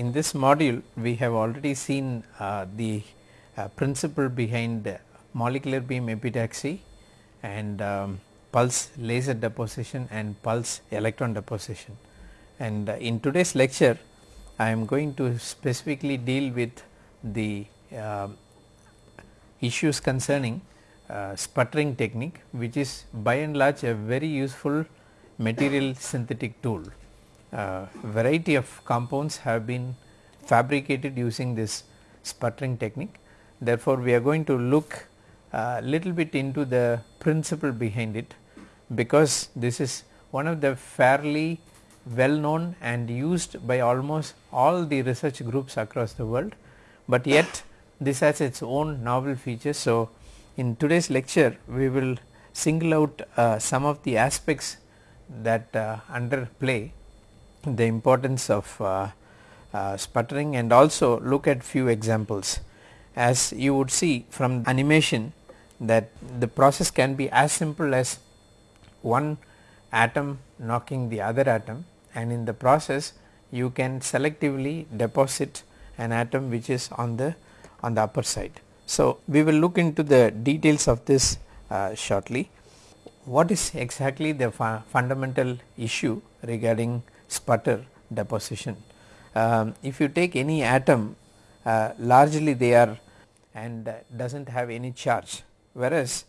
In this module we have already seen uh, the uh, principle behind molecular beam epitaxy and um, pulse laser deposition and pulse electron deposition. And uh, in today's lecture I am going to specifically deal with the uh, issues concerning uh, sputtering technique which is by and large a very useful material synthetic tool. Uh, variety of compounds have been fabricated using this sputtering technique. Therefore, we are going to look a little bit into the principle behind it because this is one of the fairly well known and used by almost all the research groups across the world, but yet this has its own novel features. So, in today's lecture we will single out uh, some of the aspects that uh, underplay the importance of uh, uh, sputtering and also look at few examples. As you would see from animation that the process can be as simple as one atom knocking the other atom and in the process you can selectively deposit an atom which is on the on the upper side. So, we will look into the details of this uh, shortly. What is exactly the fu fundamental issue regarding sputter deposition? Um, if you take any atom uh, largely they are and uh, does not have any charge whereas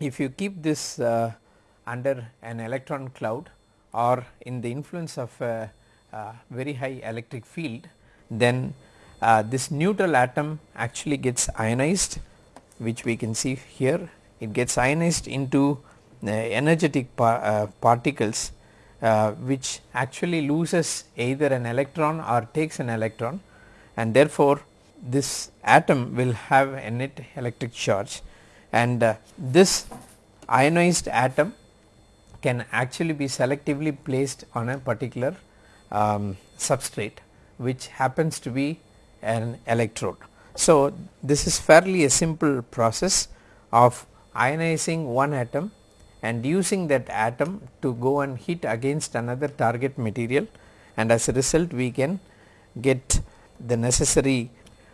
if you keep this uh, under an electron cloud or in the influence of a, very high electric field then uh, this neutral atom actually gets ionized which we can see here it gets ionized into uh, energetic par uh, particles uh, which actually loses either an electron or takes an electron and therefore this atom will have a net electric charge and uh, this ionized atom can actually be selectively placed on a particular um, substrate which happens to be an electrode. So, this is fairly a simple process of ionizing one atom and using that atom to go and hit against another target material and as a result we can get the necessary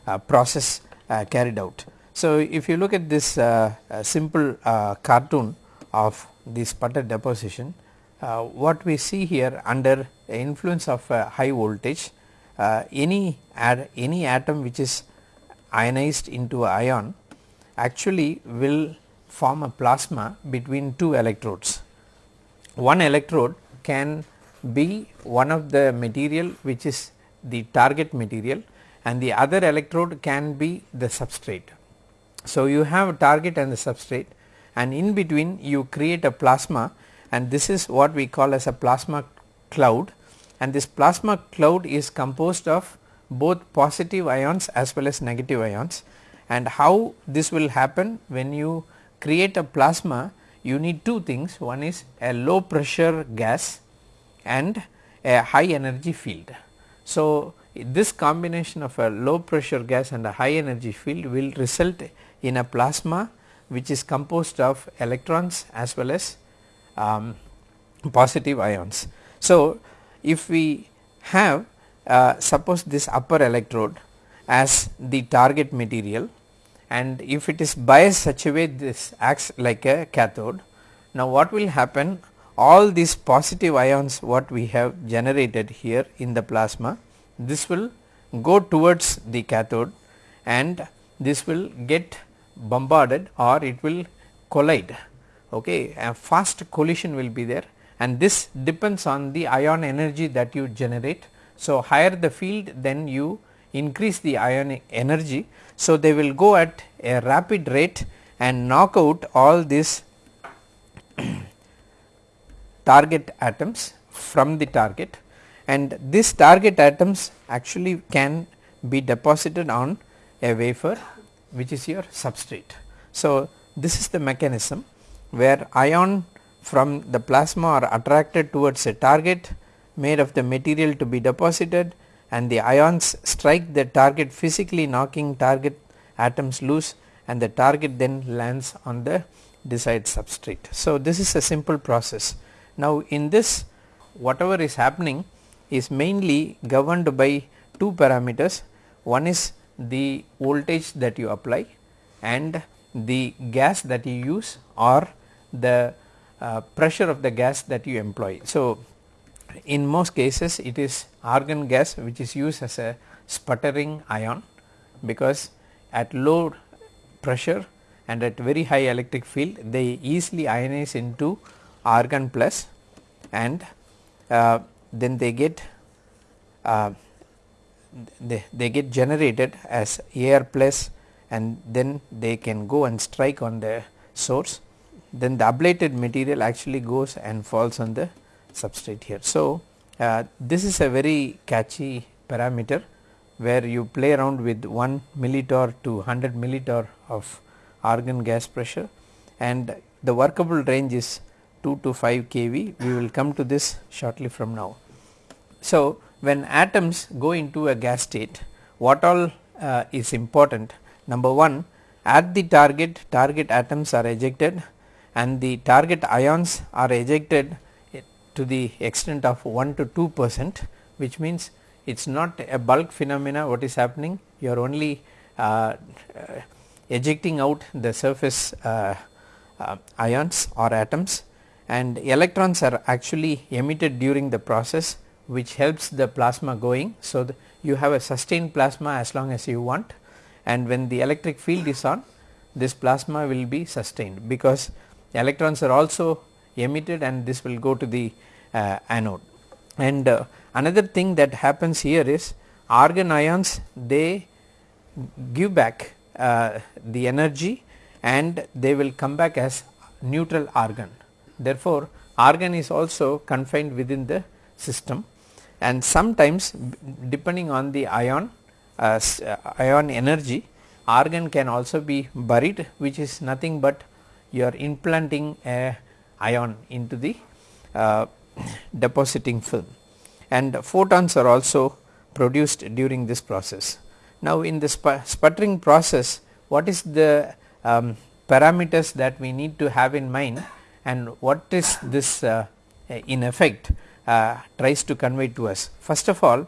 uh, process uh, carried out. So, if you look at this uh, uh simple uh, cartoon of this sputter deposition, uh, what we see here under influence of high voltage any any atom which is ionized into ion actually will form a plasma between two electrodes. One electrode can be one of the material which is the target material and the other electrode can be the substrate. So, you have a target and the substrate and in between you create a plasma and this is what we call as a plasma cloud and this plasma cloud is composed of both positive ions as well as negative ions and how this will happen when you create a plasma you need two things one is a low pressure gas and a high energy field. So, this combination of a low pressure gas and a high energy field will result in a plasma which is composed of electrons as well as um, positive ions. So, if we have uh, suppose this upper electrode as the target material and if it is biased such a way this acts like a cathode. Now, what will happen all these positive ions what we have generated here in the plasma this will go towards the cathode and this will get bombarded or it will collide okay a fast collision will be there and this depends on the ion energy that you generate. So, higher the field then you increase the ionic energy. So, they will go at a rapid rate and knock out all these target atoms from the target and these target atoms actually can be deposited on a wafer which is your substrate. So, this is the mechanism where ion from the plasma are attracted towards a target made of the material to be deposited and the ions strike the target physically knocking target atoms loose and the target then lands on the desired substrate. So, this is a simple process. Now, in this whatever is happening is mainly governed by two parameters one is the voltage that you apply and the gas that you use or the uh, pressure of the gas that you employ. So, in most cases it is argon gas which is used as a sputtering ion because at low pressure and at very high electric field they easily ionize into argon plus and uh, then they get uh, they, they get generated as air plus and then they can go and strike on the source. Then the ablated material actually goes and falls on the substrate here. So, uh, this is a very catchy parameter where you play around with 1 millitorr to 100 millitorr of argon gas pressure and the workable range is 2 to 5 kV we will come to this shortly from now. So, when atoms go into a gas state what all uh, is important number 1 at the target target atoms are ejected and the target ions are ejected to the extent of 1 to 2 percent which means it is not a bulk phenomena what is happening. You are only uh, uh, ejecting out the surface uh, uh ions or atoms. And electrons are actually emitted during the process which helps the plasma going. So, you have a sustained plasma as long as you want. And when the electric field is on this plasma will be sustained because electrons are also emitted and this will go to the uh, anode. And uh, another thing that happens here is argon ions they give back uh, the energy and they will come back as neutral argon. Therefore, argon is also confined within the system and sometimes depending on the ion uh, uh, ion energy argon can also be buried which is nothing but you are implanting a ion into the uh, depositing film and photons are also produced during this process. Now, in the sputtering process what is the um, parameters that we need to have in mind and what is this uh, in effect uh, tries to convey to us. First of all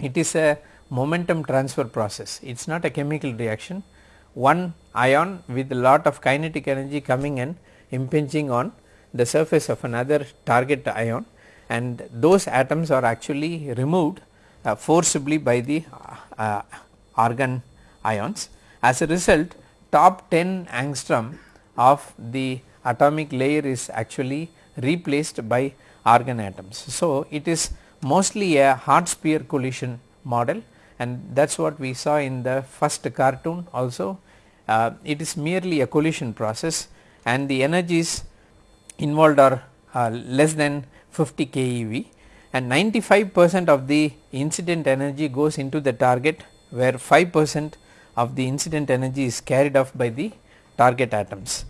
it is a momentum transfer process it is not a chemical reaction one ion with lot of kinetic energy coming and impinging on the surface of another target ion and those atoms are actually removed uh, forcibly by the uh, argon ions. As a result top 10 angstrom of the atomic layer is actually replaced by argon atoms. So, it is mostly a hard sphere collision model and that is what we saw in the first cartoon also. Uh, it is merely a collision process and the energies involved are uh, less than 50 keV and 95 percent of the incident energy goes into the target where 5 percent of the incident energy is carried off by the target atoms.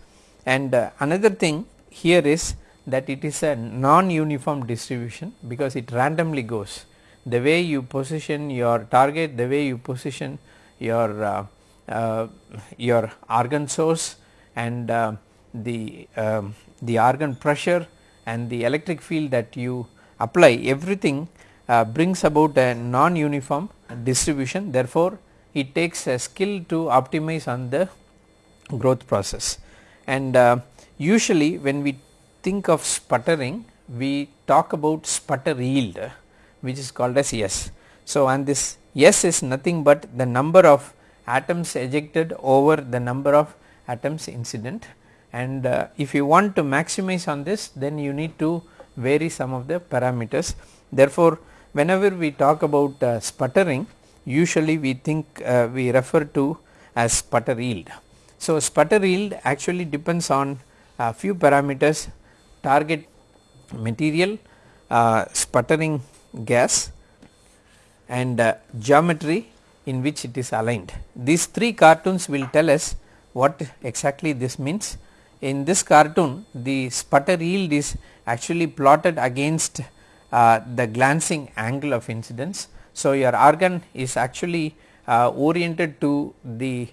And uh, another thing here is that it is a non-uniform distribution because it randomly goes. The way you position your target, the way you position your uh, uh, your argon source and uh, the um, the argon pressure and the electric field that you apply everything uh, brings about a non-uniform distribution. Therefore, it takes a skill to optimize on the growth process. And uh, usually when we think of sputtering we talk about sputter yield which is called as S. So, and this S is nothing but the number of atoms ejected over the number of atoms incident and uh, if you want to maximize on this then you need to vary some of the parameters. Therefore, whenever we talk about uh, sputtering usually we think uh, we refer to as sputter yield. So, sputter yield actually depends on a few parameters target material, uh, sputtering gas and uh, geometry in which it is aligned. These three cartoons will tell us what exactly this means. In this cartoon the sputter yield is actually plotted against uh, the glancing angle of incidence. So, your argon is actually uh, oriented to the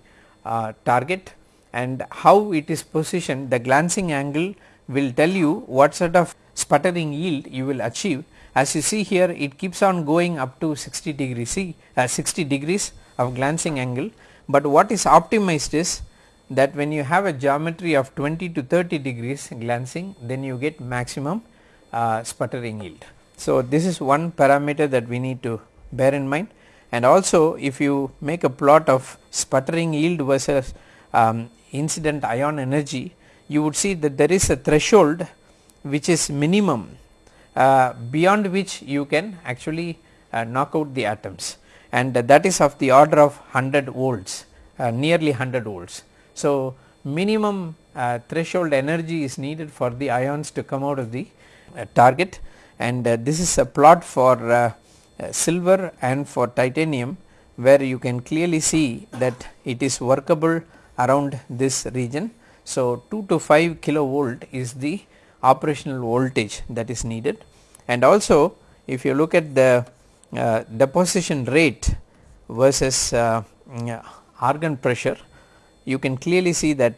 uh, target and how it is positioned the glancing angle will tell you what sort of sputtering yield you will achieve as you see here it keeps on going up to 60 degrees see uh, 60 degrees of glancing angle, but what is optimized is that when you have a geometry of 20 to 30 degrees glancing then you get maximum uh, sputtering yield. So, this is one parameter that we need to bear in mind and also if you make a plot of sputtering yield versus um, incident ion energy you would see that there is a threshold which is minimum uh, beyond which you can actually uh, knock out the atoms and that is of the order of 100 volts uh, nearly 100 volts. So, minimum uh, threshold energy is needed for the ions to come out of the uh, target and uh, this is a plot for silver and for titanium where you can clearly see that it is workable around this region. So, 2 to 5 kilovolt is the operational voltage that is needed and also if you look at the uh, deposition rate versus uh, argon pressure you can clearly see that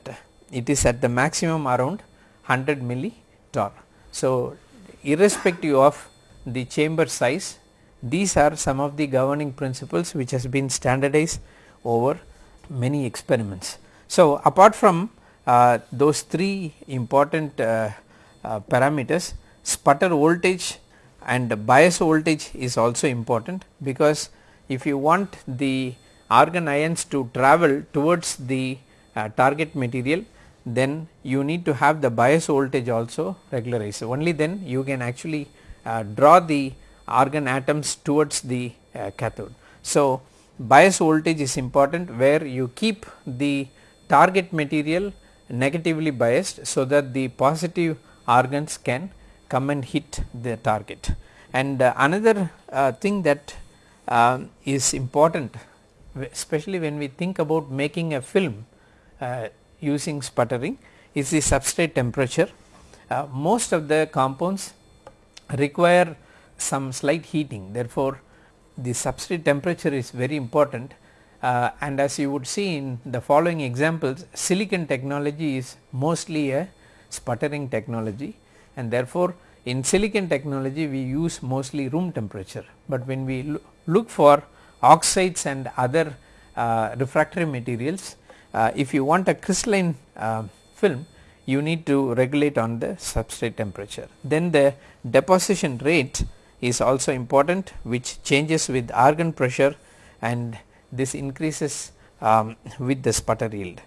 it is at the maximum around 100 millitorr. So, irrespective of the chamber size these are some of the governing principles which has been standardized over many experiments. So, apart from uh, those three important uh, uh, parameters sputter voltage and bias voltage is also important because if you want the argon ions to travel towards the uh, target material then you need to have the bias voltage also regularized only then you can actually uh, draw the argon atoms towards the uh, cathode. So, bias voltage is important where you keep the target material negatively biased so that the positive argons can come and hit the target. And uh, another uh, thing that uh, is important especially when we think about making a film uh, using sputtering is the substrate temperature. Uh, most of the compounds require some slight heating. Therefore, the substrate temperature is very important. Uh, and as you would see in the following examples silicon technology is mostly a sputtering technology. And therefore, in silicon technology we use mostly room temperature, but when we lo look for oxides and other uh, refractory materials uh, if you want a crystalline uh, film you need to regulate on the substrate temperature. Then the deposition rate is also important which changes with argon pressure and this increases um, with the sputter yield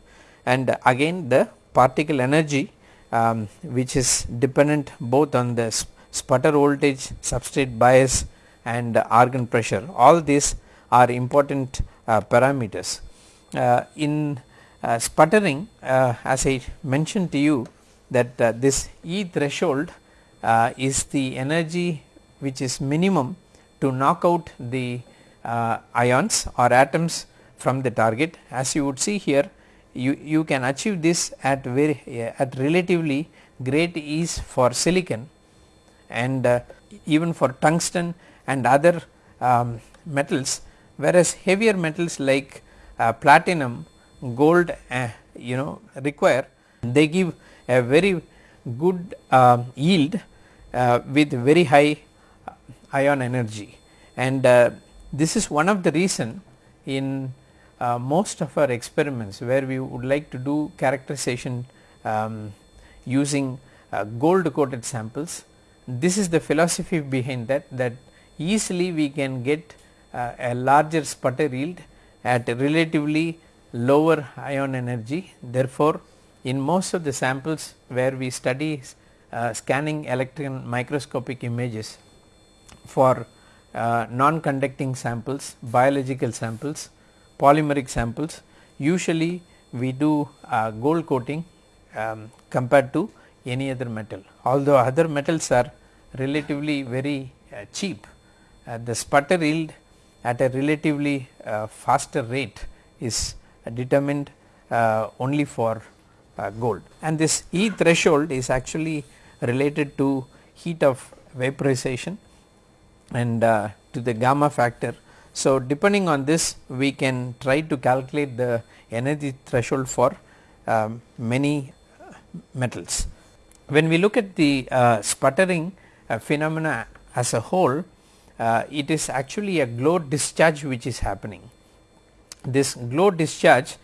and again the particle energy um, which is dependent both on the sputter voltage, substrate bias and argon pressure all these are important uh, parameters. Uh, in uh, sputtering as I mentioned to you that this E threshold is the energy which is minimum to knock out the ions or atoms from the target as you would see here you, you can achieve this at very uh, at relatively great ease for silicon and uh, even for tungsten and other um, metals whereas heavier metals like uh, platinum gold uh, you know require they give a very good um, yield uh, with very high ion energy and uh, this is one of the reason in uh, most of our experiments where we would like to do characterization um, using uh, gold coated samples. This is the philosophy behind that that easily we can get uh, a larger sputter yield at relatively lower ion energy. Therefore, in most of the samples where we study uh, scanning electron microscopic images for uh, non-conducting samples, biological samples, polymeric samples usually we do uh, gold coating um, compared to any other metal. Although other metals are relatively very uh, cheap, uh, the sputter yield at a relatively uh, faster rate is determined uh, only for uh, gold. And this E threshold is actually related to heat of vaporization and to the gamma factor so, depending on this we can try to calculate the energy threshold for um, many metals. When we look at the uh, sputtering uh, phenomena as a whole uh, it is actually a glow discharge which is happening. This glow discharge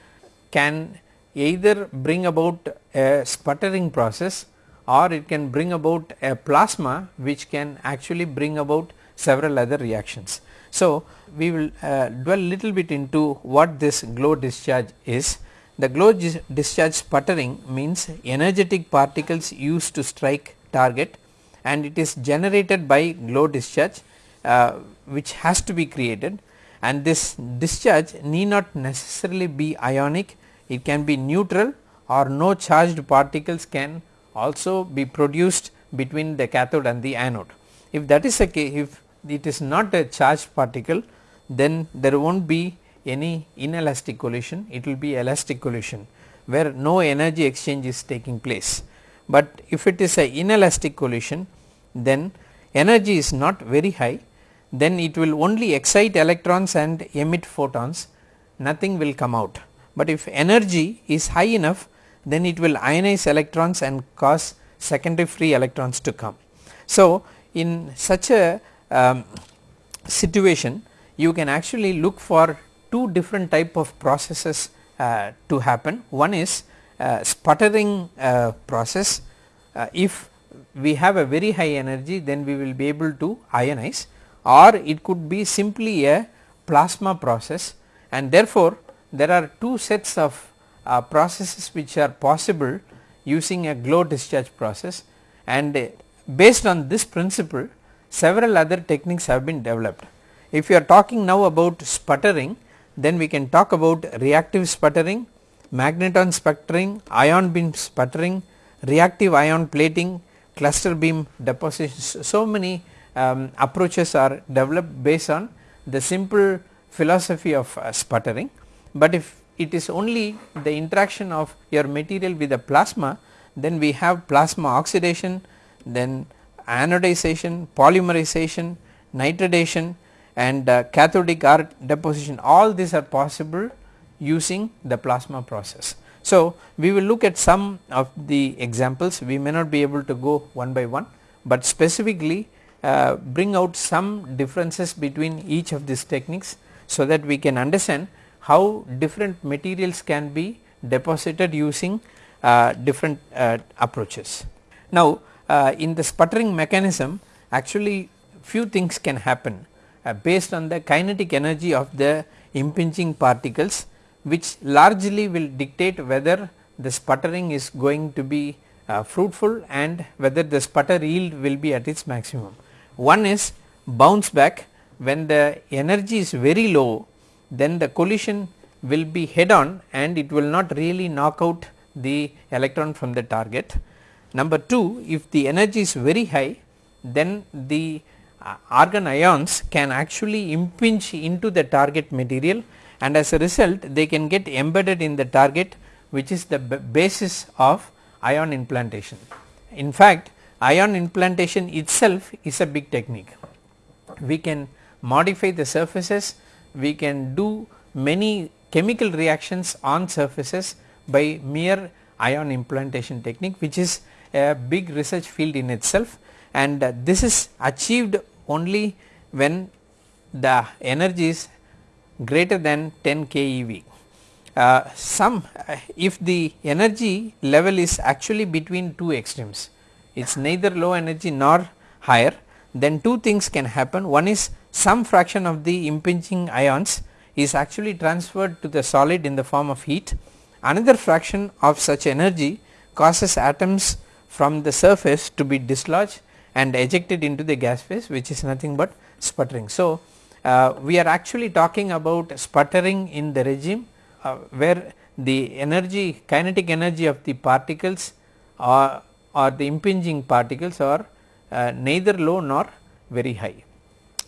can either bring about a sputtering process or it can bring about a plasma which can actually bring about several other reactions. So, we will uh, dwell little bit into what this glow discharge is. The glow discharge sputtering means energetic particles used to strike target and it is generated by glow discharge uh, which has to be created and this discharge need not necessarily be ionic, it can be neutral or no charged particles can also be produced between the cathode and the anode. If that is the case, if it is not a charged particle then there will not be any inelastic collision, it will be elastic collision where no energy exchange is taking place. But if it is a inelastic collision then energy is not very high then it will only excite electrons and emit photons nothing will come out. But if energy is high enough then it will ionize electrons and cause secondary free electrons to come. So, in such a um, situation you can actually look for two different type of processes uh, to happen. One is uh, sputtering uh, process uh, if we have a very high energy then we will be able to ionize or it could be simply a plasma process and therefore, there are two sets of uh, processes which are possible using a glow discharge process and uh, based on this principle several other techniques have been developed. If you are talking now about sputtering then we can talk about reactive sputtering, magnetron sputtering, ion beam sputtering, reactive ion plating, cluster beam deposition. So many um, approaches are developed based on the simple philosophy of uh, sputtering, but if it is only the interaction of your material with the plasma then we have plasma oxidation, then anodization, polymerization, nitridation and uh, cathodic arc deposition. All these are possible using the plasma process. So, we will look at some of the examples. We may not be able to go one by one, but specifically uh, bring out some differences between each of these techniques so that we can understand how different materials can be deposited using uh, different uh, approaches. Now, uh, in the sputtering mechanism actually few things can happen uh, based on the kinetic energy of the impinging particles which largely will dictate whether the sputtering is going to be fruitful and whether the sputter yield will be at its maximum. One is bounce back when the energy is very low then the collision will be head on and it will not really knock out the electron from the target. Number 2 if the energy is very high then the uh, argon ions can actually impinge into the target material and as a result they can get embedded in the target which is the basis of ion implantation. In fact ion implantation itself is a big technique. We can modify the surfaces, we can do many chemical reactions on surfaces by mere ion implantation technique which is a big research field in itself and uh, this is achieved only when the energy is greater than 10 keV. Uh, some uh, if the energy level is actually between two extremes it is neither low energy nor higher. Then two things can happen. One is some fraction of the impinging ions is actually transferred to the solid in the form of heat. Another fraction of such energy causes atoms from the surface to be dislodged and ejected into the gas phase which is nothing but sputtering. So, uh, we are actually talking about sputtering in the regime uh, where the energy kinetic energy of the particles or, or the impinging particles are uh, neither low nor very high.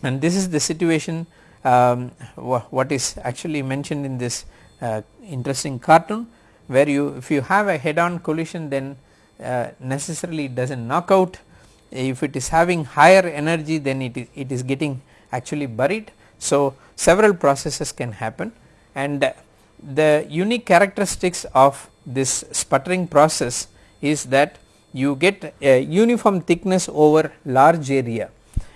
And this is the situation um, wh what is actually mentioned in this uh, interesting cartoon where you if you have a head on collision then uh, necessarily it does not knock out. If it is having higher energy then it is, it is getting actually buried. So, several processes can happen. And the unique characteristics of this sputtering process is that you get a uniform thickness over large area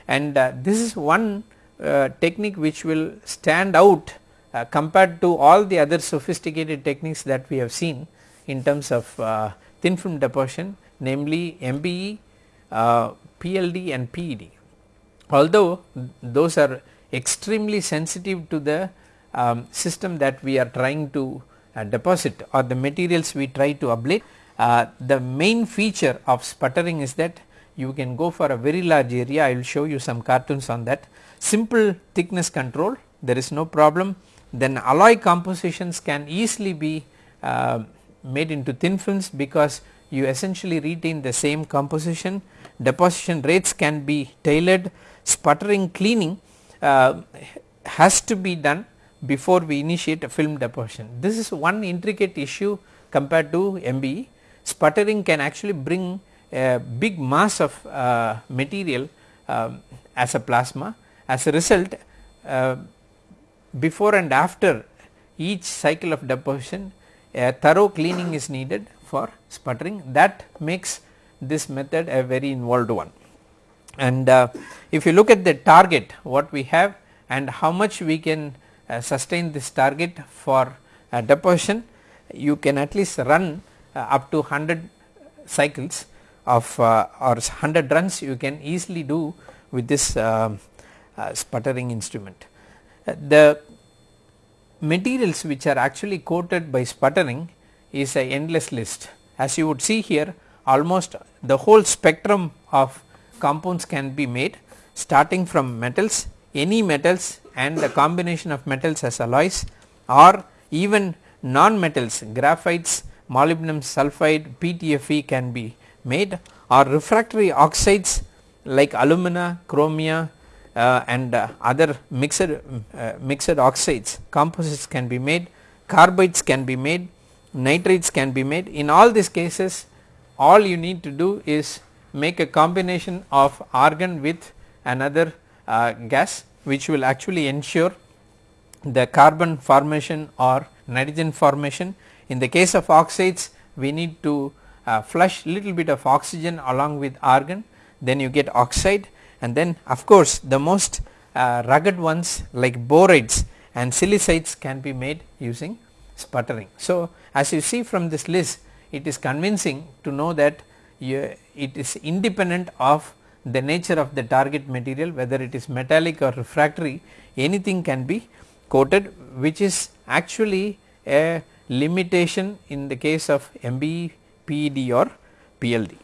and uh, this is one uh, technique which will stand out uh, compared to all the other sophisticated techniques that we have seen in terms of uh, thin film deposition namely MBE, uh, PLD and PED. Although those are extremely sensitive to the um, system that we are trying to uh, deposit or the materials we try to ablate. Uh, the main feature of sputtering is that you can go for a very large area. I will show you some cartoons on that. Simple thickness control there is no problem. Then alloy compositions can easily be uh, made into thin films because you essentially retain the same composition. Deposition rates can be tailored. Sputtering cleaning uh, has to be done before we initiate a film deposition. This is one intricate issue compared to MBE. Sputtering can actually bring a big mass of uh, material uh, as a plasma. As a result, uh, before and after each cycle of deposition, a thorough cleaning is needed for sputtering that makes this method a very involved one. And uh, if you look at the target what we have and how much we can uh, sustain this target for uh, deposition you can at least run up to 100 cycles of uh, or 100 runs you can easily do with this um, uh, sputtering instrument. the materials which are actually coated by sputtering is a endless list as you would see here almost the whole spectrum of compounds can be made starting from metals any metals and the combination of metals as alloys or even non-metals graphites, molybdenum sulphide, PTFE can be made or refractory oxides like alumina, chromia uh, and uh, other mixed, uh, mixed oxides composites can be made, carbides can be made, nitrates can be made. In all these cases all you need to do is make a combination of argon with another uh, gas which will actually ensure the carbon formation or nitrogen formation. In the case of oxides we need to uh, flush little bit of oxygen along with argon then you get oxide and then of course the most uh, rugged ones like borides and silicides can be made using sputtering. So, as you see from this list it is convincing to know that you, it is independent of the nature of the target material whether it is metallic or refractory anything can be coated which is actually a limitation in the case of MBE, PED or PLD.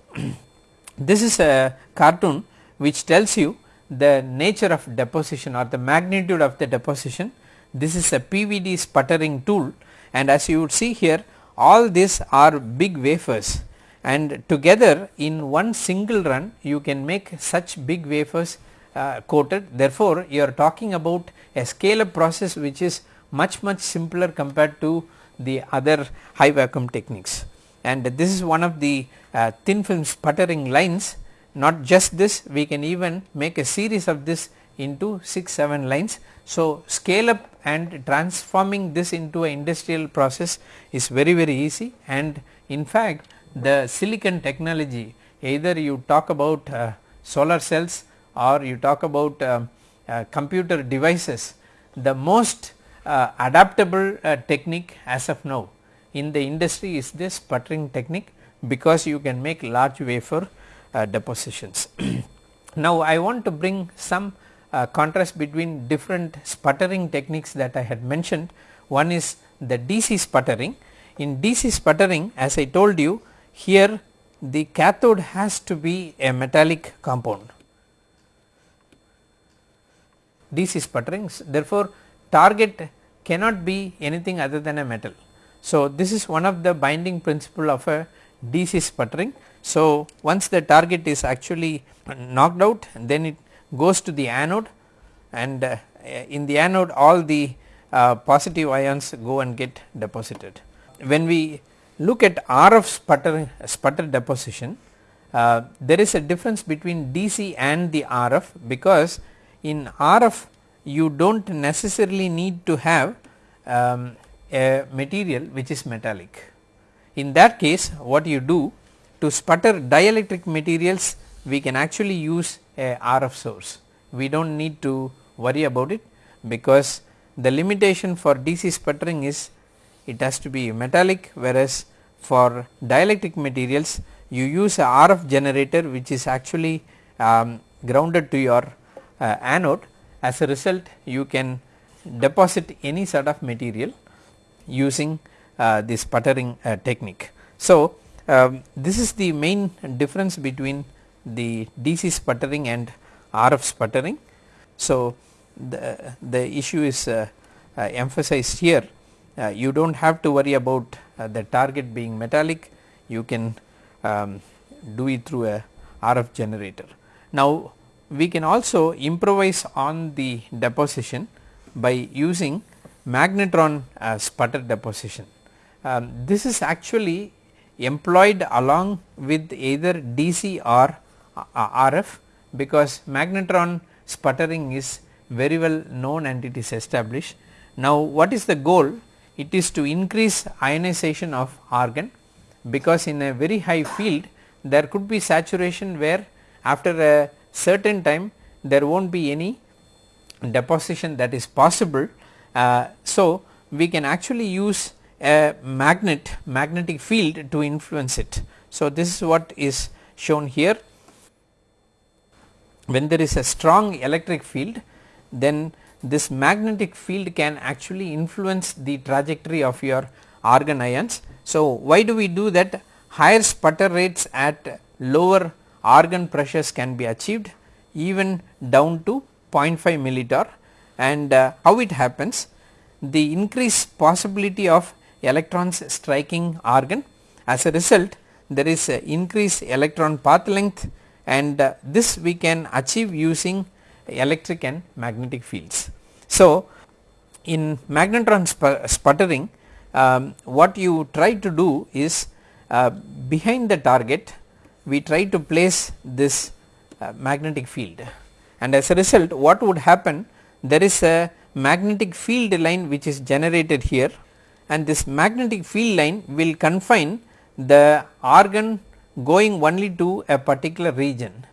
this is a cartoon which tells you the nature of deposition or the magnitude of the deposition. This is a PVD sputtering tool and as you would see here all these are big wafers and together in one single run you can make such big wafers uh, coated therefore you are talking about a scale up process which is much much simpler compared to the other high vacuum techniques. And this is one of the uh, thin film sputtering lines. Not just this we can even make a series of this into 6 7 lines. So, scale up and transforming this into a industrial process is very very easy. And in fact the silicon technology either you talk about uh, solar cells or you talk about uh, uh, computer devices the most uh, adaptable uh, technique as of now. In the industry is this sputtering technique because you can make large wafer uh, depositions. now I want to bring some contrast between different sputtering techniques that I had mentioned. One is the DC sputtering. In DC sputtering as I told you here the cathode has to be a metallic compound. DC sputterings. Therefore target cannot be anything other than a metal. So, this is one of the binding principle of a DC sputtering. So, once the target is actually knocked out then it goes to the anode and uh, in the anode all the uh, positive ions go and get deposited. When we look at RF sputter, sputter deposition, uh, there is a difference between DC and the RF because in RF you do not necessarily need to have um, a material which is metallic. In that case what you do to sputter dielectric materials we can actually use a RF source we do not need to worry about it because the limitation for DC sputtering is it has to be metallic whereas for dielectric materials you use a RF generator which is actually um, grounded to your uh, anode as a result you can deposit any sort of material using uh, this sputtering uh, technique. So, um, this is the main difference between the DC sputtering and RF sputtering. So, the, the issue is uh, uh, emphasized here uh, you do not have to worry about uh, the target being metallic you can um, do it through a RF generator. Now, we can also improvise on the deposition by using magnetron uh, sputter deposition. Um, this is actually employed along with either DC or uh, RF because magnetron sputtering is very well known and it is established. Now, what is the goal? It is to increase ionization of argon because in a very high field there could be saturation where after a certain time there will not be any deposition that is possible. Uh, so, we can actually use a magnet magnetic field to influence it. So, this is what is shown here when there is a strong electric field then this magnetic field can actually influence the trajectory of your argon ions. So, why do we do that higher sputter rates at lower argon pressures can be achieved even down to 0.5 millitorr and uh, how it happens? The increased possibility of electrons striking argon as a result there is increased electron path length and uh, this we can achieve using electric and magnetic fields. So, in magnetron sputtering um, what you try to do is uh, behind the target we try to place this uh, magnetic field. And as a result what would happen there is a magnetic field line which is generated here and this magnetic field line will confine the argon going only to a particular region.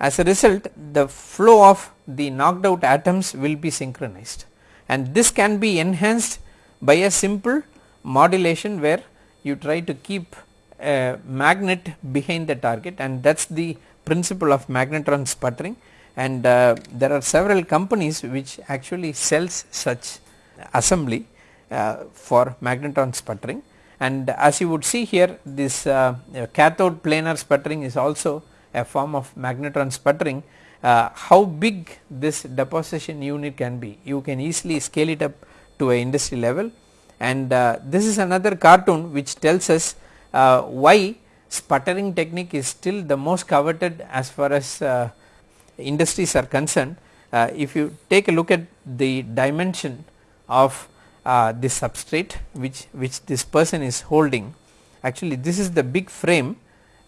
As a result the flow of the knocked out atoms will be synchronized. And this can be enhanced by a simple modulation where you try to keep a magnet behind the target and that is the principle of magnetron sputtering. And uh, there are several companies which actually sells such assembly uh, for magnetron sputtering. And as you would see here this uh, cathode planar sputtering is also a form of magnetron sputtering. Uh, how big this deposition unit can be you can easily scale it up to a industry level. And uh, this is another cartoon which tells us uh, why sputtering technique is still the most coveted as far as uh, industries are concerned? Uh, if you take a look at the dimension of uh, this substrate which which this person is holding actually this is the big frame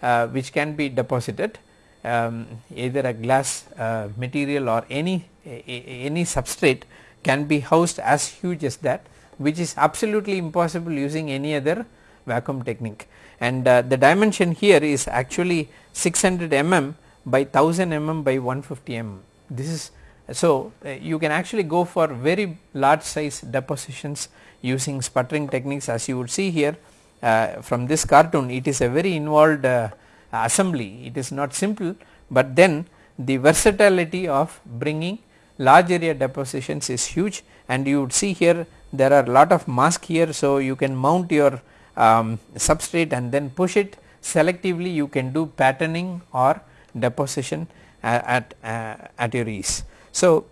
uh, which can be deposited um, either a glass uh, material or any any substrate can be housed as huge as that which is absolutely impossible using any other vacuum technique. And uh, the dimension here is actually 600 mm by 1000 mm by 150 mm. This is so uh, you can actually go for very large size depositions using sputtering techniques. As you would see here uh, from this cartoon it is a very involved uh, assembly. It is not simple, but then the versatility of bringing large area depositions is huge. And you would see here there are lot of mask here. So, you can mount your um, substrate and then push it selectively you can do patterning or deposition at, at, uh, at your ease. So,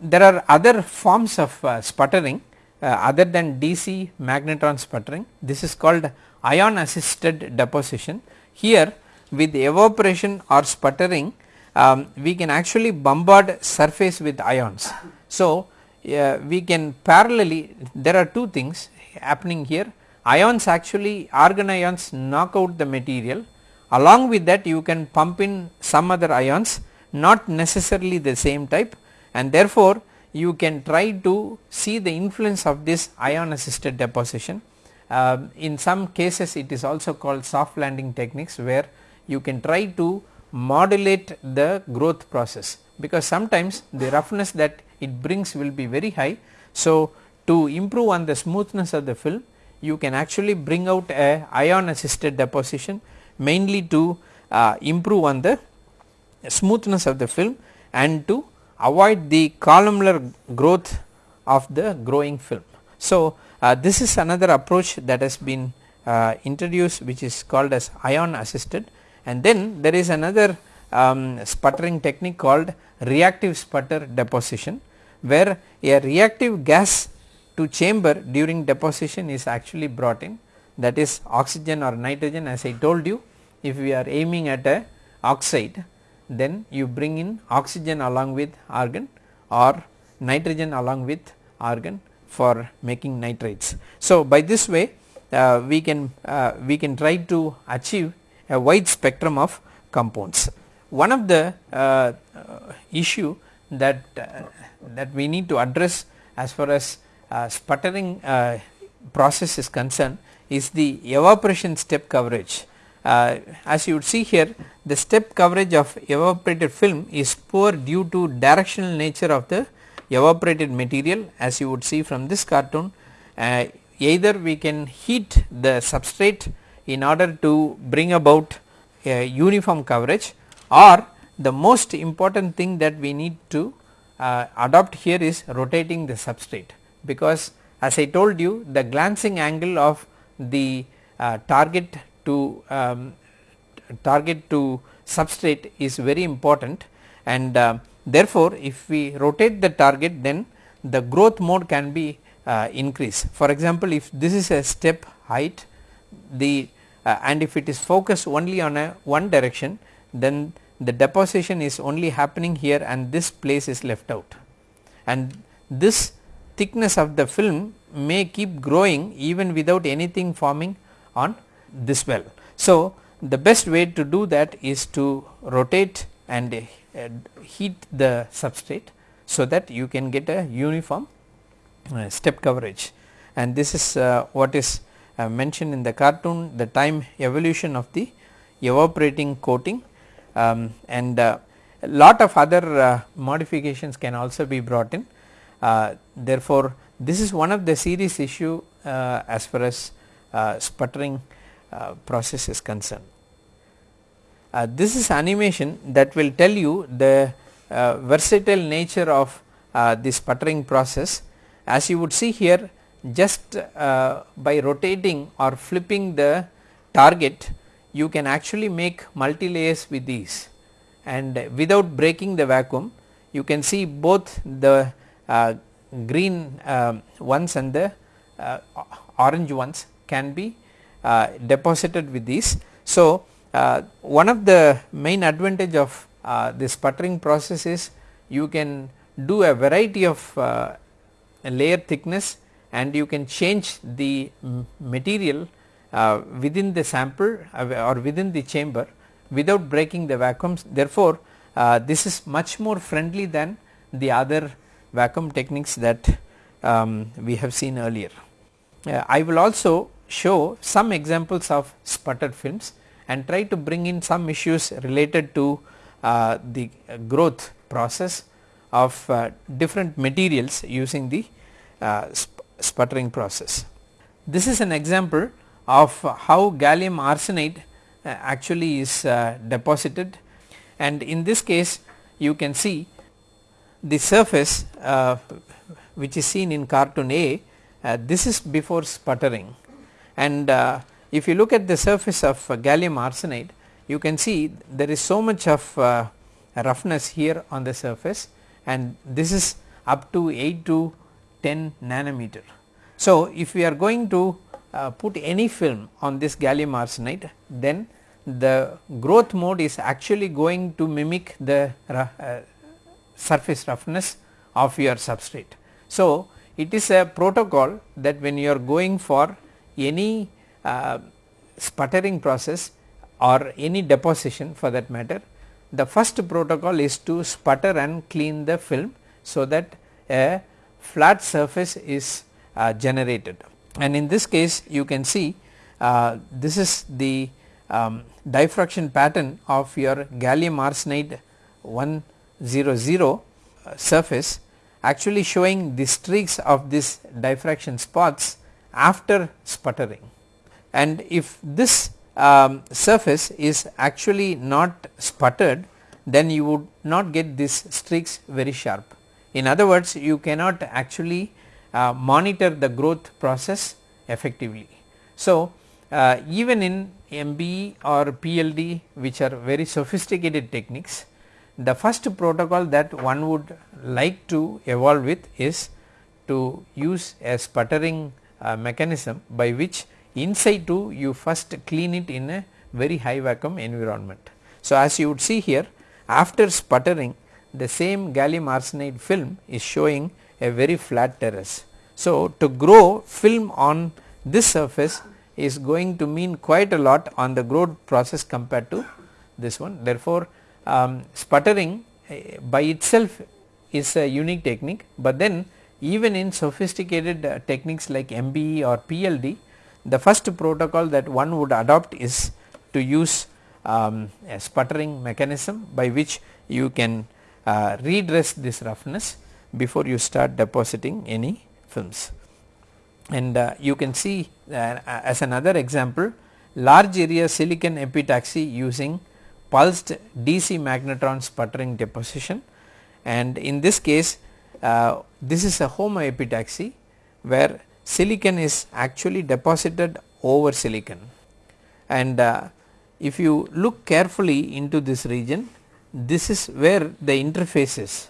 there are other forms of uh, sputtering uh, other than DC magnetron sputtering this is called ion assisted deposition here with evaporation or sputtering um, we can actually bombard surface with ions. So, uh, we can parallelly there are two things happening here ions actually argon ions knock out the material along with that you can pump in some other ions not necessarily the same type and therefore, you can try to see the influence of this ion assisted deposition. Uh, in some cases it is also called soft landing techniques where you can try to modulate the growth process because sometimes the roughness that it brings will be very high. So, to improve on the smoothness of the film you can actually bring out a ion assisted deposition mainly to uh, improve on the smoothness of the film and to avoid the columnar growth of the growing film. So, uh, this is another approach that has been uh, introduced which is called as ion assisted and then there is another um, sputtering technique called reactive sputter deposition where a reactive gas to chamber during deposition is actually brought in that is oxygen or nitrogen as I told you if we are aiming at a oxide then you bring in oxygen along with argon or nitrogen along with argon for making nitrides. So, by this way uh, we can uh, we can try to achieve a wide spectrum of compounds. One of the uh, issue that uh, that we need to address as far as uh, sputtering uh, process is concerned is the evaporation step coverage. as you would see here the step coverage of evaporated film is poor due to directional nature of the evaporated material as you would see from this cartoon uh, either we can heat the substrate in order to bring about a uniform coverage or the most important thing that we need to uh, adopt here is rotating the substrate because as I told you the glancing angle of the uh, target to um, target to substrate is very important and uh, therefore, if we rotate the target then the growth mode can be uh, increased. For example, if this is a step height the uh, and if it is focused only on a one direction then the deposition is only happening here and this place is left out and this thickness of the film may keep growing even without anything forming on this well. So, the best way to do that is to rotate and uh, heat the substrate so that you can get a uniform uh, step coverage and this is uh, what is mentioned in the cartoon the time evolution of the evaporating coating um, and a lot of other modifications can also be brought in. Therefore, this is one of the serious issue as far as sputtering uh, process is concerned. Uh, this is animation that will tell you the uh, versatile nature of uh, this sputtering process. As you would see here just uh, by rotating or flipping the target you can actually make multi layers with these and without breaking the vacuum you can see both the uh, green ones and the orange ones can be uh, deposited with these. So, uh, one of the main advantage of uh, this sputtering process is you can do a variety of layer thickness and you can change the material uh, within the sample uh, or within the chamber without breaking the vacuums. Therefore, uh, this is much more friendly than the other vacuum techniques that um, we have seen earlier. I will also show some examples of sputtered films and try to bring in some issues related to uh, the growth process of uh, different materials using the uh, sp sputtering process. This is an example of how gallium arsenide uh, actually is uh, deposited and in this case you can see the surface uh, which is seen in cartoon A this is before sputtering and uh, if you look at the surface of uh, gallium arsenide you can see there is so much of uh, roughness here on the surface and this is up to 8 to 10 nanometer. So, if we are going to uh, put any film on this gallium arsenide then the growth mode is actually going to mimic the uh, surface roughness of your substrate. So, it is a protocol that when you are going for any uh, sputtering process or any deposition for that matter, the first protocol is to sputter and clean the film so that a flat surface is uh, generated. And in this case you can see uh, this is the um, diffraction pattern of your gallium arsenide 1 0 0 uh, surface actually showing the streaks of this diffraction spots after sputtering and if this um, surface is actually not sputtered then you would not get these streaks very sharp. In other words you cannot actually uh, monitor the growth process effectively. So, uh, even in MBE or PLD which are very sophisticated techniques the first protocol that one would like to evolve with is to use a sputtering uh, mechanism by which in situ you first clean it in a very high vacuum environment. So, as you would see here after sputtering the same gallium arsenide film is showing a very flat terrace. So, to grow film on this surface is going to mean quite a lot on the growth process compared to this one. Therefore, um, sputtering uh, by itself is a unique technique, but then even in sophisticated uh, techniques like MBE or PLD the first protocol that one would adopt is to use um, a sputtering mechanism by which you can uh, redress this roughness before you start depositing any films. And uh, you can see uh, as another example large area silicon epitaxy using pulsed DC magnetron sputtering deposition. And in this case uh, this is a homoepitaxy where silicon is actually deposited over silicon. And uh, if you look carefully into this region this is where the interface is.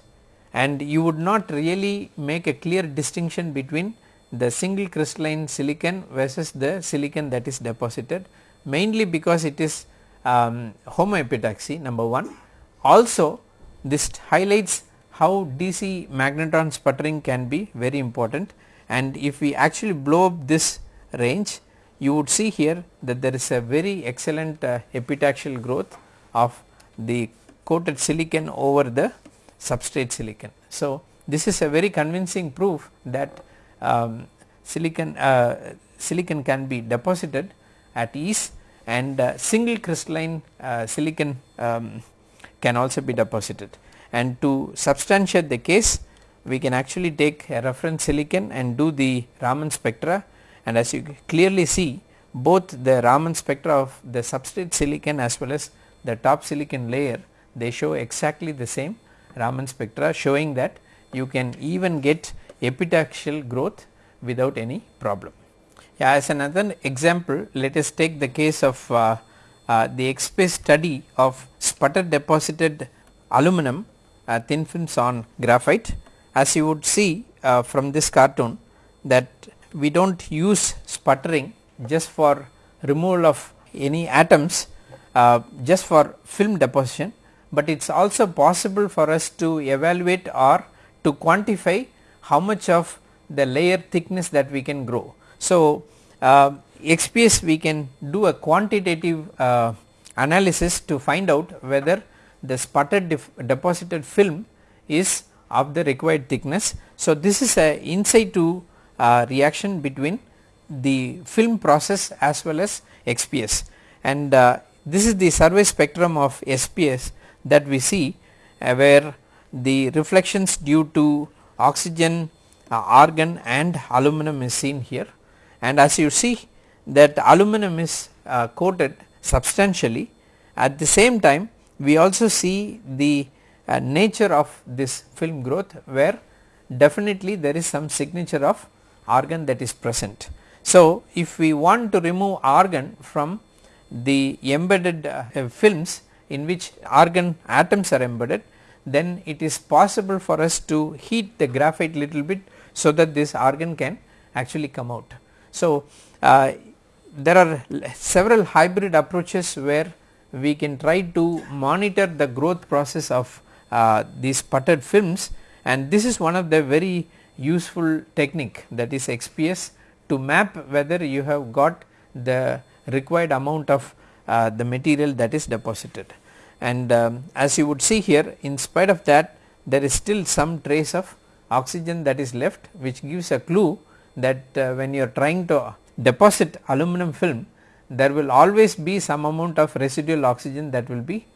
And you would not really make a clear distinction between the single crystalline silicon versus the silicon that is deposited mainly because it is um, homoepitaxy number 1 also this highlights how DC magnetron sputtering can be very important. And if we actually blow up this range you would see here that there is a very excellent uh, epitaxial growth of the coated silicon over the substrate silicon. So, this is a very convincing proof that um, silicon uh, silicon can be deposited at ease and uh, single crystalline uh, silicon um, can also be deposited and to substantiate the case we can actually take a reference silicon and do the Raman spectra and as you clearly see both the Raman spectra of the substrate silicon as well as the top silicon layer they show exactly the same Raman spectra showing that you can even get epitaxial growth without any problem. As another example let us take the case of uh, uh, the XPS study of sputter deposited aluminum uh, thin films on graphite as you would see uh, from this cartoon that we do not use sputtering just for removal of any atoms uh, just for film deposition, but it is also possible for us to evaluate or to quantify how much of the layer thickness that we can grow. So, uh, XPS we can do a quantitative uh, analysis to find out whether the sputtered deposited film is of the required thickness. So, this is a in to uh, reaction between the film process as well as XPS and uh, this is the survey spectrum of XPS that we see uh, where the reflections due to oxygen, uh, argon and aluminum is seen here and as you see that aluminum is uh, coated substantially at the same time we also see the uh, nature of this film growth where definitely there is some signature of argon that is present. So, if we want to remove argon from the embedded uh, films in which argon atoms are embedded then it is possible for us to heat the graphite little bit so that this argon can actually come out. So, uh, there are several hybrid approaches where we can try to monitor the growth process of uh, these sputtered films and this is one of the very useful technique that is XPS to map whether you have got the required amount of uh, the material that is deposited. And um, as you would see here in spite of that there is still some trace of oxygen that is left which gives a clue that uh, when you are trying to deposit aluminum film there will always be some amount of residual oxygen that will be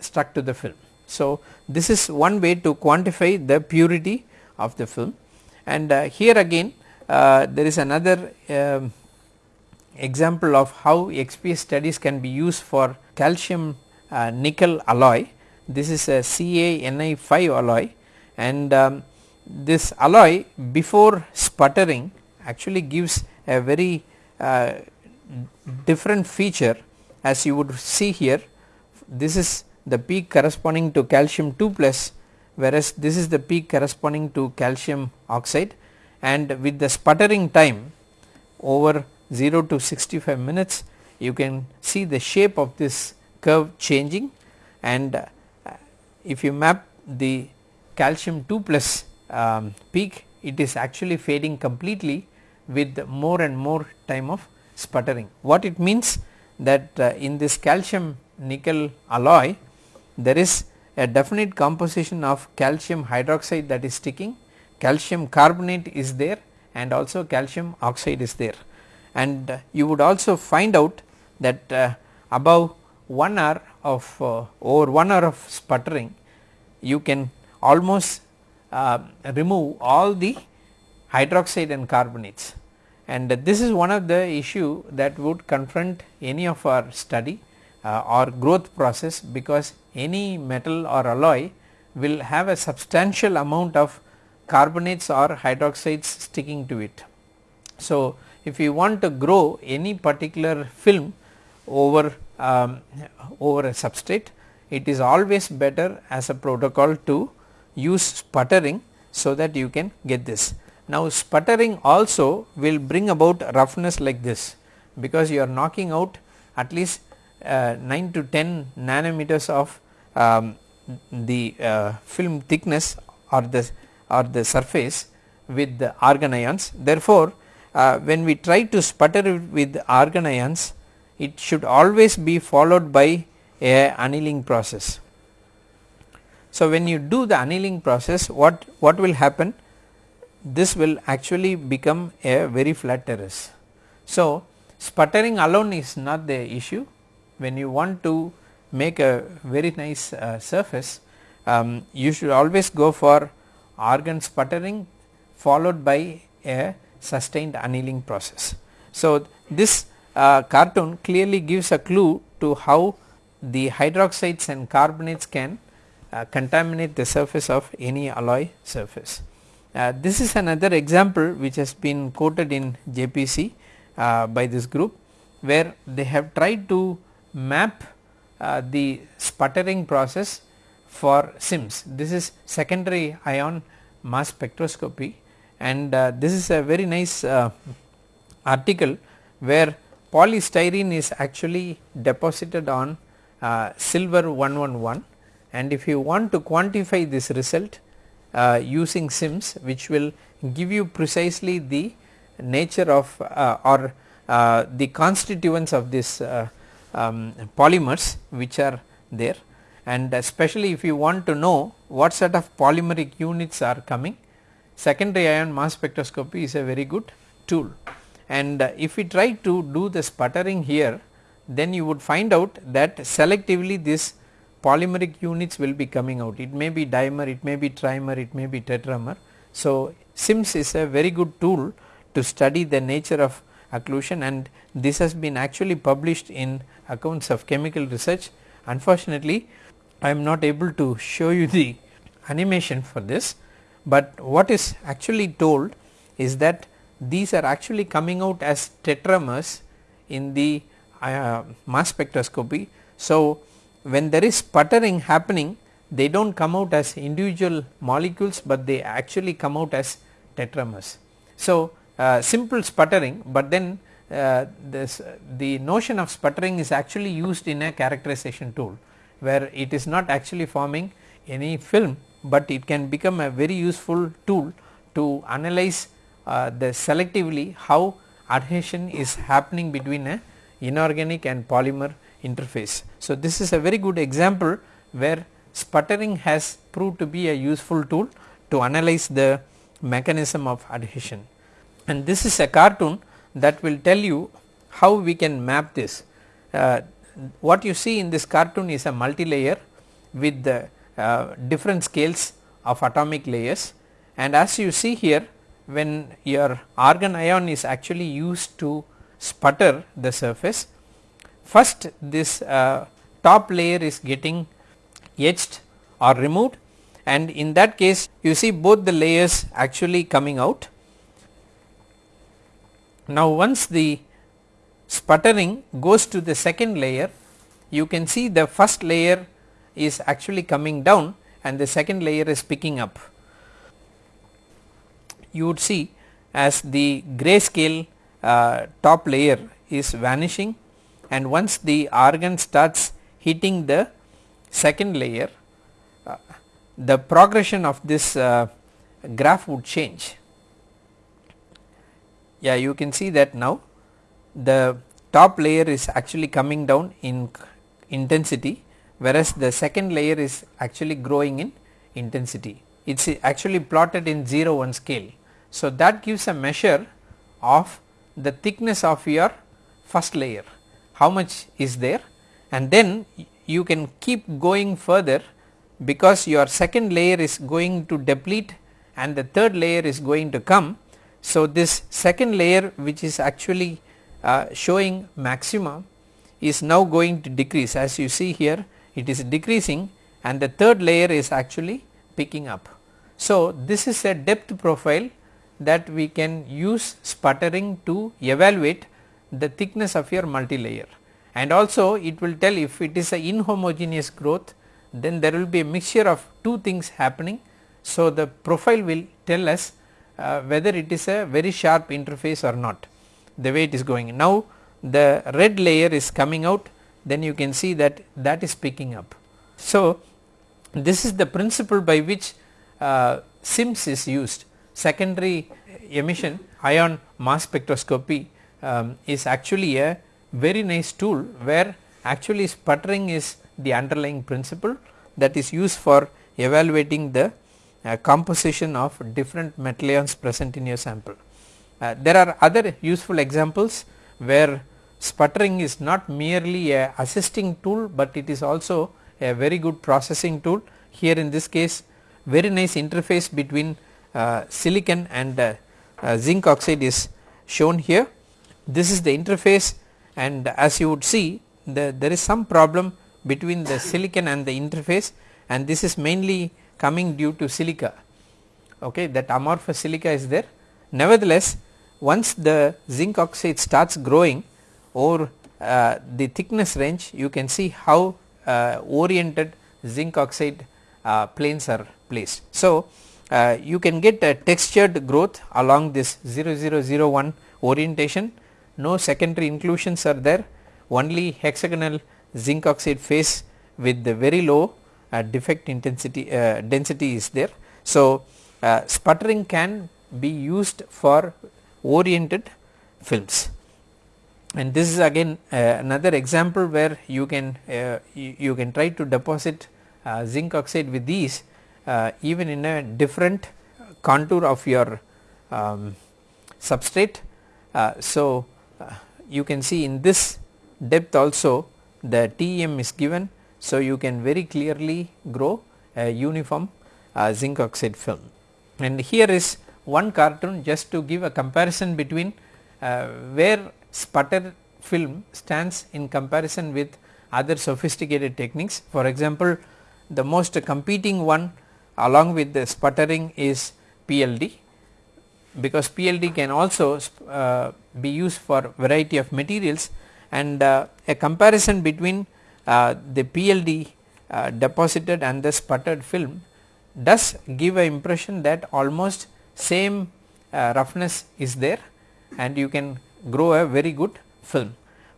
stuck to the film. So, this is one way to quantify the purity of the film and uh, here again uh, there is another um, example of how XPS studies can be used for calcium uh, nickel alloy. This is a CaNi5 alloy and um, this alloy before sputtering actually gives a very uh, different feature as you would see here. This is the peak corresponding to calcium 2 plus whereas this is the peak corresponding to calcium oxide. And with the sputtering time over 0 to 65 minutes you can see the shape of this curve changing. And uh, if you map the calcium 2 plus um, peak it is actually fading completely with more and more time of sputtering. What it means that uh, in this calcium nickel alloy there is a definite composition of calcium hydroxide that is sticking, calcium carbonate is there and also calcium oxide is there and uh, you would also find out that uh, above 1 hour of uh, over 1 hour of sputtering you can almost uh, remove all the hydroxide and carbonates and this is one of the issue that would confront any of our study uh, or growth process because any metal or alloy will have a substantial amount of carbonates or hydroxides sticking to it. So, if you want to grow any particular film over um, over a substrate it is always better as a protocol to use sputtering so that you can get this. Now sputtering also will bring about roughness like this because you are knocking out at least uh, 9 to 10 nanometers of um, the uh, film thickness or the or the surface with the argon ions. Therefore, uh, when we try to sputter with argon ions it should always be followed by a annealing process. So, when you do the annealing process what, what will happen this will actually become a very flat terrace. So, sputtering alone is not the issue when you want to make a very nice uh, surface um, you should always go for argon sputtering followed by a sustained annealing process. So, this uh, cartoon clearly gives a clue to how the hydroxides and carbonates can uh, contaminate the surface of any alloy surface. Uh, this is another example which has been quoted in JPC uh, by this group where they have tried to map uh, the sputtering process for SIMS. This is secondary ion mass spectroscopy and uh, this is a very nice uh, article where polystyrene is actually deposited on silver 111 and if you want to quantify this result uh, using SIMS which will give you precisely the nature of uh, or uh, the constituents of this uh, um, polymers which are there. And especially if you want to know what sort of polymeric units are coming secondary ion mass spectroscopy is a very good tool. And uh, if we try to do the sputtering here then you would find out that selectively this polymeric units will be coming out it may be dimer it may be trimer it may be tetramer. So, SIMS is a very good tool to study the nature of occlusion and this has been actually published in accounts of chemical research unfortunately I am not able to show you the animation for this, but what is actually told is that these are actually coming out as tetramers in the uh, mass spectroscopy. So, when there is sputtering happening they do not come out as individual molecules, but they actually come out as tetramers. So, uh, simple sputtering, but then uh, this the notion of sputtering is actually used in a characterization tool where it is not actually forming any film, but it can become a very useful tool to analyze uh, the selectively how adhesion is happening between a inorganic and polymer interface. So, this is a very good example where sputtering has proved to be a useful tool to analyze the mechanism of adhesion and this is a cartoon that will tell you how we can map this. Uh, what you see in this cartoon is a multilayer with the uh, different scales of atomic layers and as you see here when your argon ion is actually used to sputter the surface first this uh, top layer is getting etched or removed and in that case you see both the layers actually coming out. Now once the sputtering goes to the second layer you can see the first layer is actually coming down and the second layer is picking up. You would see as the grayscale uh, top layer is vanishing and once the argon starts hitting the second layer uh, the progression of this uh, graph would change. Yeah you can see that now the top layer is actually coming down in intensity whereas the second layer is actually growing in intensity. It is actually plotted in 0 1 scale. So, that gives a measure of the thickness of your first layer how much is there and then you can keep going further because your second layer is going to deplete and the third layer is going to come. So, this second layer which is actually uh, showing maximum is now going to decrease as you see here it is decreasing and the third layer is actually picking up. So, this is a depth profile that we can use sputtering to evaluate the thickness of your multilayer and also it will tell if it is a inhomogeneous growth then there will be a mixture of two things happening. So, the profile will tell us uh, whether it is a very sharp interface or not the way it is going. Now, the red layer is coming out then you can see that that is picking up. So, this is the principle by which uh, SIMS is used secondary emission ion mass spectroscopy um, is actually a very nice tool where actually sputtering is the underlying principle that is used for evaluating the uh, composition of different metal ions present in your sample. Uh, there are other useful examples where sputtering is not merely a assisting tool, but it is also a very good processing tool. Here in this case very nice interface between uh, silicon and uh, uh, zinc oxide is shown here. This is the interface and as you would see the, there is some problem between the silicon and the interface and this is mainly coming due to silica okay that amorphous silica is there. Nevertheless, once the zinc oxide starts growing over uh, the thickness range you can see how uh, oriented zinc oxide uh, planes are placed. So, uh, you can get a textured growth along this 0001 orientation no secondary inclusions are there only hexagonal zinc oxide phase with the very low uh, defect intensity uh, density is there. So, uh, sputtering can be used for oriented films and this is again uh, another example where you can uh, you, you, can try to deposit uh, zinc oxide with these even in a different contour of your um, substrate. so, you can see in this depth also the TEM is given. So, you can very clearly grow a uniform uh, zinc oxide film and here is one cartoon just to give a comparison between uh, where sputter film stands in comparison with other sophisticated techniques. For example, the most competing one along with the sputtering is PLD because PLD can also uh, be used for variety of materials and uh, a comparison between uh, the PLD uh, deposited and the sputtered film does give a impression that almost same uh, roughness is there and you can grow a very good film.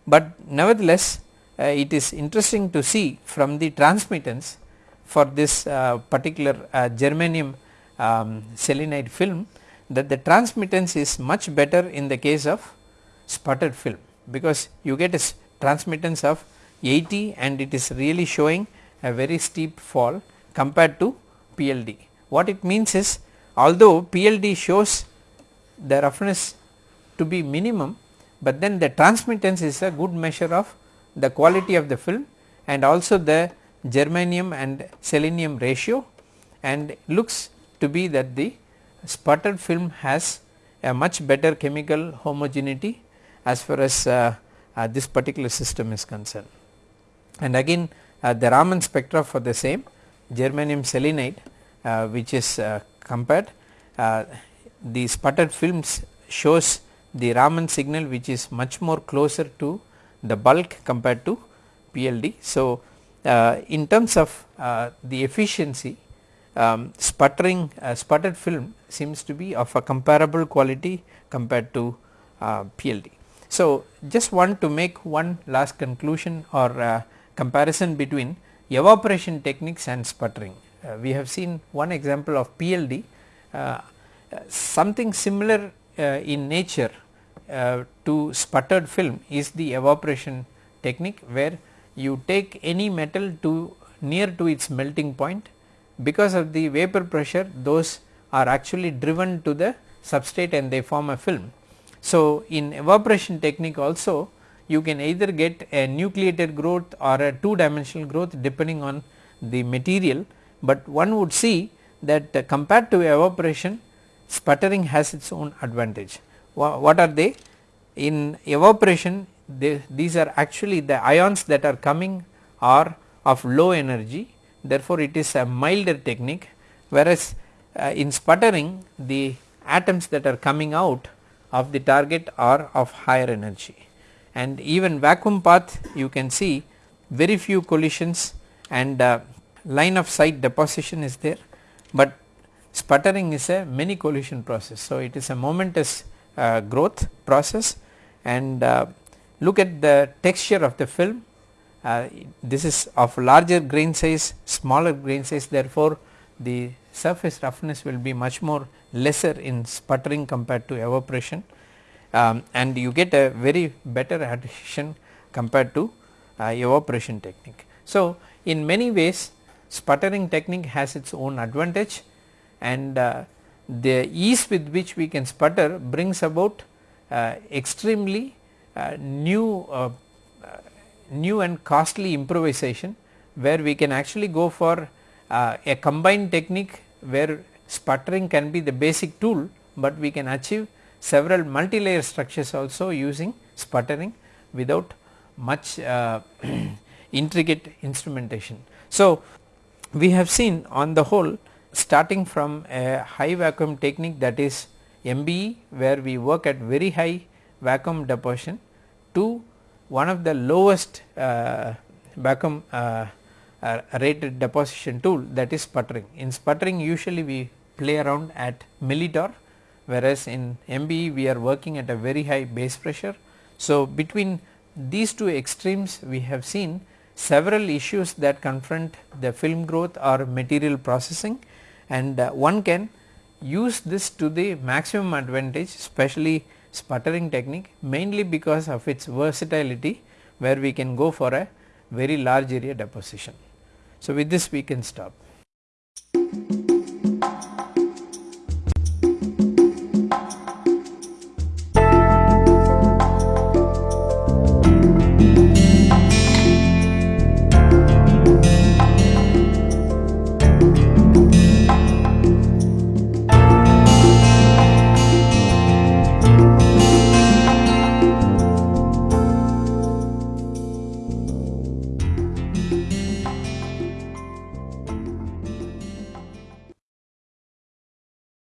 But nevertheless uh, it is interesting to see from the transmittance for this particular germanium um, selenide film that the transmittance is much better in the case of sputtered film because you get a transmittance of 80 and it is really showing a very steep fall compared to PLD. What it means is although PLD shows the roughness to be minimum, but then the transmittance is a good measure of the quality of the film and also the germanium and selenium ratio and looks to be that the sputtered film has a much better chemical homogeneity as far as uh, uh, this particular system is concerned. And again uh, the Raman spectra for the same germanium selenide uh, which is uh, compared the sputtered films shows the Raman signal which is much more closer to the bulk compared to PLD. So, in terms of the efficiency um, sputtering uh, sputtered film seems to be of a comparable quality compared to uh, PLD. So, just want to make one last conclusion or uh, comparison between evaporation techniques and sputtering. Uh, we have seen one example of PLD something similar in nature uh, to sputtered film is the evaporation technique where you take any metal to near to its melting point because of the vapor pressure those are actually driven to the substrate and they form a film. So, in evaporation technique also you can either get a nucleated growth or a two dimensional growth depending on the material, but one would see that uh, compared to evaporation sputtering has its own advantage. What are they? In evaporation they, these are actually the ions that are coming are of low energy therefore, it is a milder technique whereas uh, in sputtering the atoms that are coming out of the target are of higher energy. And even vacuum path you can see very few collisions and uh, line of sight deposition is there, but sputtering is a many collision process. So, it is a momentous uh, growth process. And uh, look at the texture of the film uh, this is of larger grain size smaller grain size therefore the surface roughness will be much more lesser in sputtering compared to evaporation um, and you get a very better adhesion compared to uh, evaporation technique. So, in many ways sputtering technique has its own advantage and uh, the ease with which we can sputter brings about uh, extremely uh, new uh, new and costly improvisation where we can actually go for uh, a combined technique where sputtering can be the basic tool, but we can achieve several multi-layer structures also using sputtering without much intricate instrumentation. So, we have seen on the whole starting from a high vacuum technique that is MBE where we work at very high vacuum deposition to one of the lowest uh, vacuum uh, uh, rated deposition tool that is sputtering. In sputtering usually we play around at millitorr whereas in MBE we are working at a very high base pressure. So, between these two extremes we have seen several issues that confront the film growth or material processing and uh, one can use this to the maximum advantage especially sputtering technique mainly because of its versatility where we can go for a very large area deposition. So, with this we can stop.